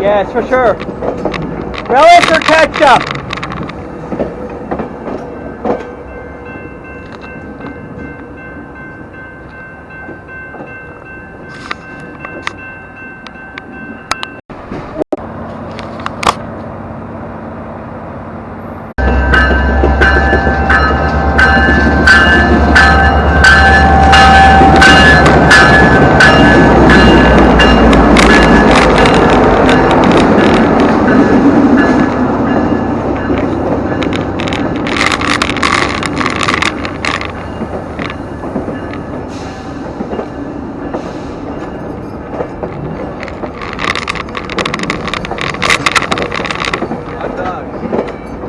Yes, for sure. Relish or ketchup?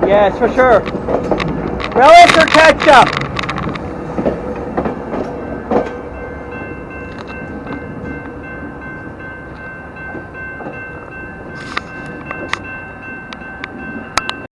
Yes, for sure. Relish or ketchup?